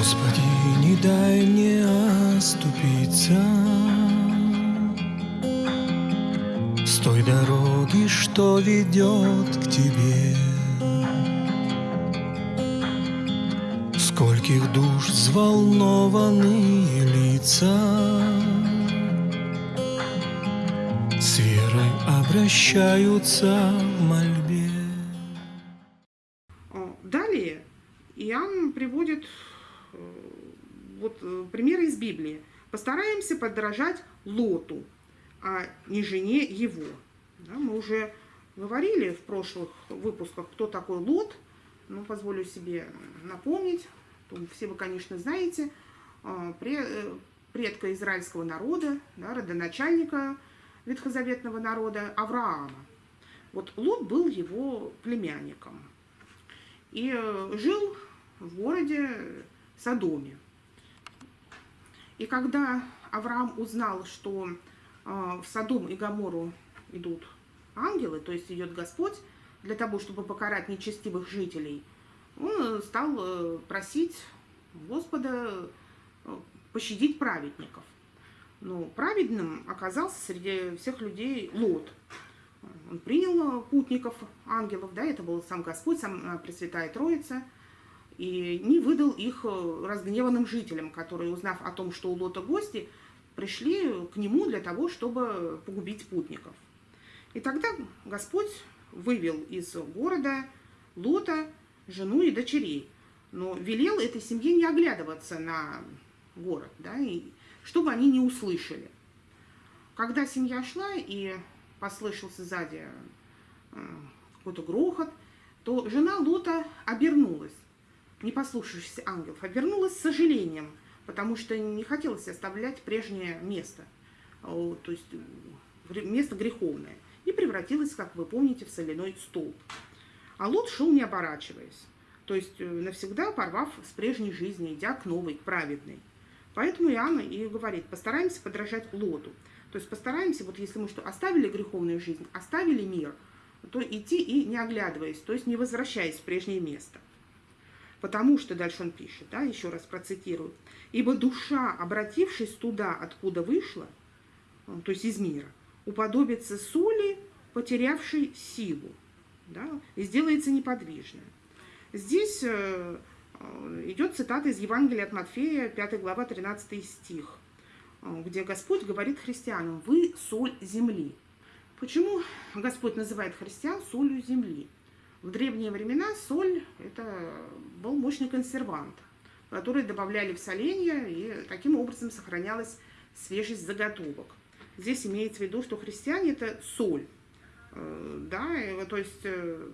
Господи, не дай мне оступиться. С той дороги, что ведет к Тебе. Скольких душ взволнованные лица. С верой обращаются в мольбе примеры из Библии. Постараемся подражать Лоту, а не жене его. Да, мы уже говорили в прошлых выпусках, кто такой Лот. Ну, позволю себе напомнить. Все вы, конечно, знаете. пре- э, Предка израильского народа, да, родоначальника ветхозаветного народа Авраама. Вот Лот был его племянником и э, жил в городе Содоме. И когда Авраам узнал, что э, в Содом и Гамору идут ангелы, то есть идет Господь, для того, чтобы покарать нечестивых жителей, он стал э, просить Господа э, пощадить праведников. Но праведным оказался среди всех людей Лот. Он принял путников, ангелов, да, это был сам Господь, сам Пресвятая Троица, и не выдал их э, разгневанным жителям, которые, узнав о том, что у Лота гости, пришли к нему для того, чтобы погубить путников. И тогда Господь вывел из города Лота жену и дочерей, но велел этой семье не оглядываться на город, да, и чтобы они не услышали. Когда семья шла и послышался сзади э, какой-то грохот, то жена Лота обернулась, не послушавшись ангелов, обернулась с сожалением, потому что не хотелось оставлять прежнее место, э, то есть э, место греховное, и превратилась, как вы помните, в соляной столб. А Лот шел не оборачиваясь, то есть э, навсегда порвав с прежней жизни, идя к новой, к праведной. Поэтому Иоанн и говорит, постараемся подражать Лоту. То есть постараемся, вот если мы что, оставили греховную жизнь, оставили мир, то идти и не оглядываясь, то есть не возвращаясь в прежнее место. Потому что, дальше он пишет, да, еще раз процитирую, «Ибо душа, обратившись туда, откуда вышла, э, то есть из мира, уподобится соли, потерявшей силу, да, и сделается неподвижной». Здесь э, э, идет цитата из Евангелия от Матфея, 5 глава, 13 стих, где Господь говорит христианам, «Вы соль земли». Почему Господь называет христиан солью земли? В древние времена соль – это был мощный консервант, который добавляли в соленья, и таким образом сохранялась свежесть заготовок. Здесь имеется в виду, что христиане – это соль, Э, да, то есть э,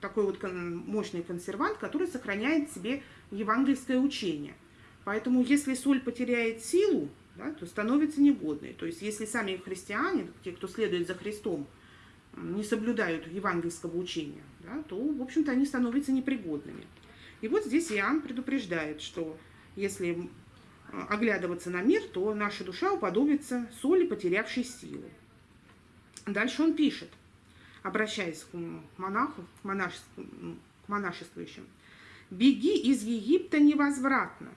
такой вот мощный консервант, который сохраняет в себе евангельское учение. Поэтому если соль потеряет силу, да, то становится негодной. То есть если сами христиане, те, кто следует за Христом, не соблюдают евангельского учения, да, то, в общем-то, они становятся непригодными. И вот здесь Иоанн предупреждает, что если м, оглядываться на мир, то наша душа уподобится соли, потерявшей силу. Дальше он пишет, обращаясь к монаху, к, монашес- к монашествующим. «Беги из Египта невозвратно,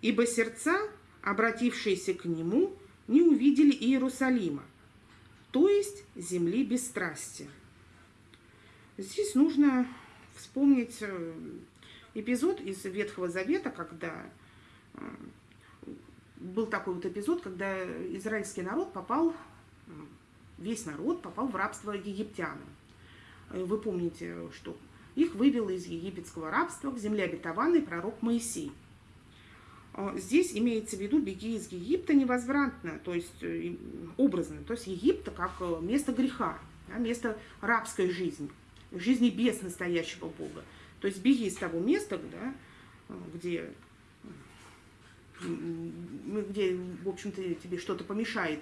ибо сердца, обратившиеся к нему, не увидели Иерусалима, то есть земли бесстрастия». Здесь нужно вспомнить э, эпизод из Ветхого Завета, когда э, был такой вот эпизод, когда израильский народ попал, м, весь народ попал в рабство египтянам. Э, Вы помните, что их вывел из египетского рабства к земле обетованной пророк Моисей. Э, Здесь имеется в виду «беги из Египта невозвратно», то есть э, образно, то есть Египта как э, место греха, место рабской жизни, жизни без настоящего Бога. То есть беги из того места, да, где где, в общем-то, тебе что-то помешает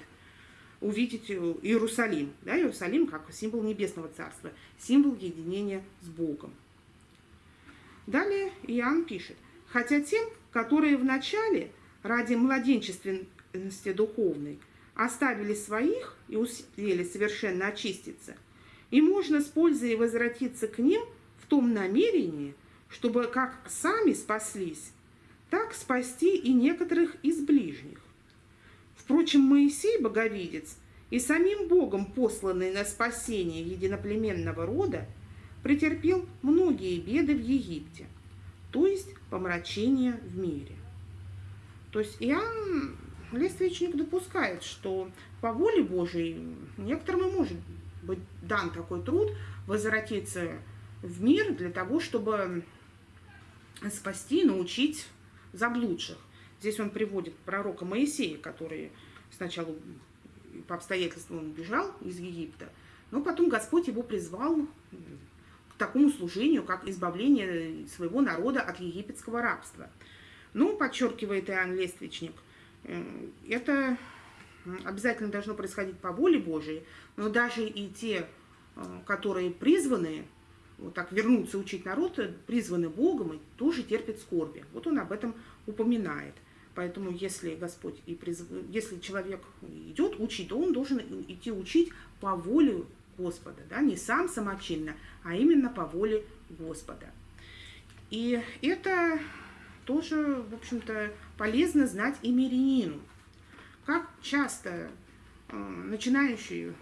увидеть Иерусалим. Да, Иерусалим как символ небесного царства, символ единения с Богом. Далее Иоанн пишет, хотя тем, которые вначале ради младенчественности духовной оставили своих и успели совершенно очиститься, и можно с пользой возвратиться к ним в том намерении, чтобы как сами спаслись, так спасти и некоторых из ближних. Впрочем, Моисей, боговидец, и самим Богом посланный на спасение единоплеменного рода, претерпел многие беды в Египте, то есть помрачение в мире. То есть Иоанн Лествичник допускает, что по воле Божией некоторым и может быть дан такой труд возвратиться в мир для того, чтобы спасти, научить заблудших. Здесь он приводит пророка Моисея, который сначала по обстоятельствам бежал из Египта, но потом Господь его призвал к такому служению, как избавление своего народа от египетского рабства. Ну, подчеркивает Иоанн Лествичник, э, это обязательно должно происходить по воле Божией, но даже и те, э, которые призваны вот так вернуться учить народ, призваны Богом и тоже терпят скорби. Вот он об этом упоминает. Поэтому если Господь и призв... если человек идет учить, то он должен идти учить по воле Господа, да, не сам самочинно, а именно по воле Господа. И это тоже, в общем-то, полезно знать и мирянину. Как часто э, начинающий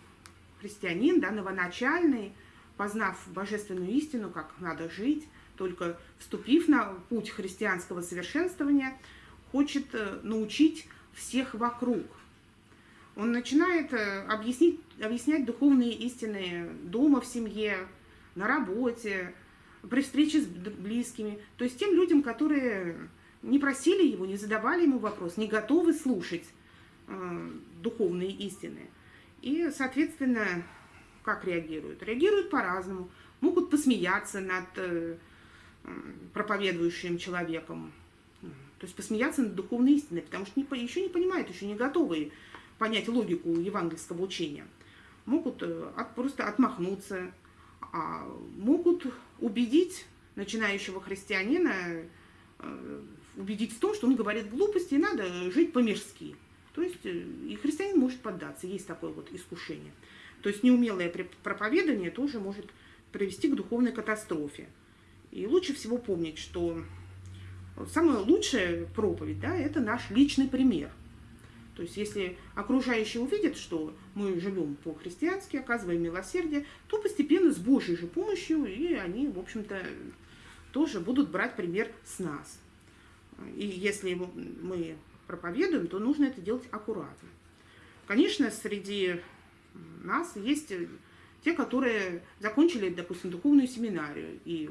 христианин, да, новоначальный, познав божественную истину, как надо жить, только вступив на путь христианского совершенствования – хочет э, научить всех вокруг. Он начинает э, объяснить, объяснять духовные истины дома, в семье, на работе, при встрече с близкими. То есть тем людям, которые не просили его, не задавали ему вопрос, не готовы слушать духовные истины. И, соответственно, как реагируют? Реагируют по-разному. Могут посмеяться над э, проповедующим человеком, то есть посмеяться над духовной истиной, потому что еще не понимают, еще не готовы понять логику евангельского учения. Могут э, от, просто отмахнуться, а могут убедить начинающего христианина, э, убедить в том, что он говорит глупости, и надо жить по-мирски. То есть э, и христианин может поддаться, есть такое вот искушение. То есть неумелое проповедание тоже может привести к духовной катастрофе. И лучше всего помнить, что самая лучшая проповедь, да, это наш личный пример. То есть, если окружающие увидят, что мы живем по-христиански, оказываем милосердие, то постепенно с Божьей же помощью, и они, в общем-то, тоже будут брать пример с нас. И если мы проповедуем, то нужно это делать аккуратно. Конечно, среди нас есть те, которые закончили, допустим, духовную семинарию и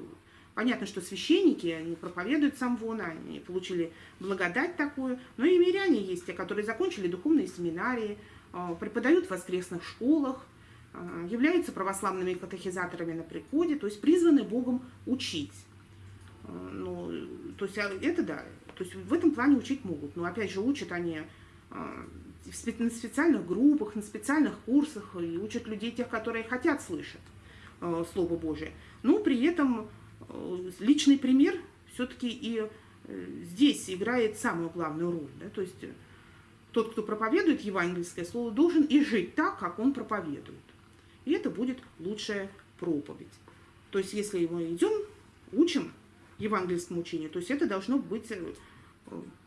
Понятно, что священники, они проповедуют сам вон, они получили благодать такую, но и миряне есть, те, которые закончили духовные семинарии, а, преподают в воскресных школах, а, являются православными катехизаторами на приходе, то есть призваны Богом учить. А, ну, то есть это да, то есть в этом плане учить могут, но опять же учат они на специальных группах, на специальных курсах и учат людей, тех, которые хотят слышать Слово Божие. Но при этом Э, личный пример все-таки и э, здесь играет самую главную роль. Да? То есть тот, кто проповедует евангельское слово, должен и жить так, как он проповедует. И это будет лучшая проповедь. То есть если мы идем, учим евангельскому учению, то есть это должно быть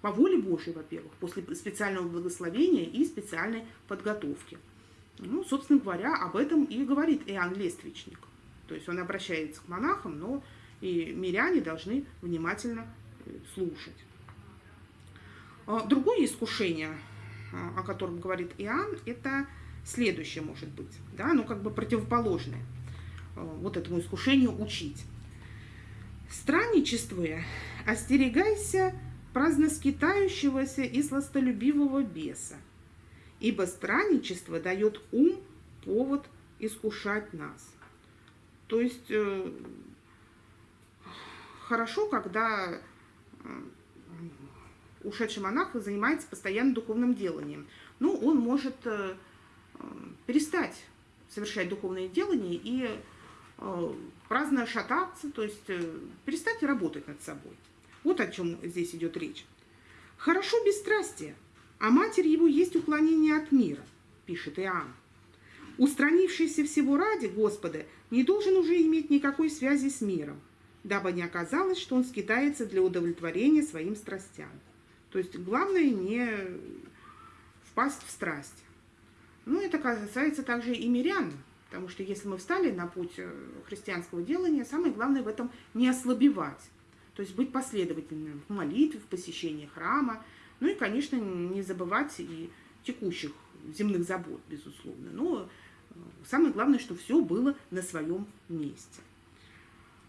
по воле Божьей, во-первых, после специального благословения и специальной подготовки. Ну, собственно говоря, об этом и говорит Иоанн Лествичник. То есть он обращается к монахам, но и миряне должны внимательно э, слушать. А, другое искушение, а, о котором говорит Иоанн, это следующее может быть, да, ну как бы противоположное а, вот этому искушению учить. Странничествуя, остерегайся праздноскитающегося и сластолюбивого беса, ибо странничество дает ум повод искушать нас. То есть э, хорошо, когда ушедший монах занимается постоянно духовным деланием. Ну, он может э, перестать совершать духовные делания и э, праздно шататься, то есть э, перестать работать над собой. Вот о чем здесь идет речь. Хорошо бесстрастие, а матерь его есть уклонение от мира, пишет Иоанн. Устранившийся всего ради Господа не должен уже иметь никакой связи с миром – дабы не оказалось, что он скитается для удовлетворения своим страстям. То есть главное не впасть в страсть. Ну, это касается также и мирян, потому что если мы встали на путь э, христианского делания, самое главное в этом не ослабевать. То есть быть последовательным в молитве, в посещении храма, ну и, конечно, не забывать и текущих земных забот, безусловно. Но э, самое главное, что все было на своем месте.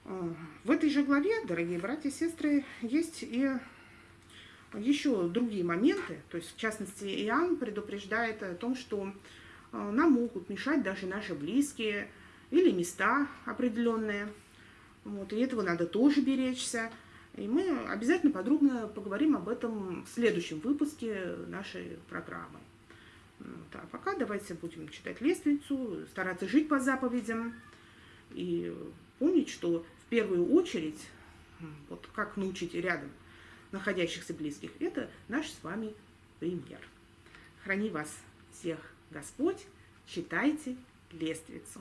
Э, в этой же главе, дорогие братья и сестры, есть и еще другие моменты. То есть, в частности, Иоанн предупреждает о том, что нам могут мешать даже наши близкие или места определенные. Вот, и этого надо тоже беречься. И мы обязательно подробно поговорим об этом в следующем выпуске нашей программы. Вот, а пока давайте будем читать лестницу, стараться жить по заповедям и помнить, что в первую очередь, вот как научить рядом находящихся близких, это наш с вами пример. Храни вас всех Господь, читайте лестницу.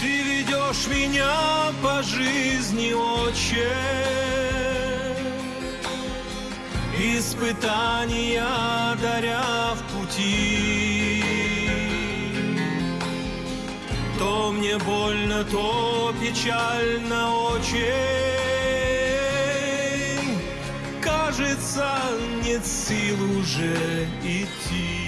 Ты ведешь меня по жизни, Отче, Испытания даря в пути. То мне больно, то печально очень, Кажется, нет сил уже идти.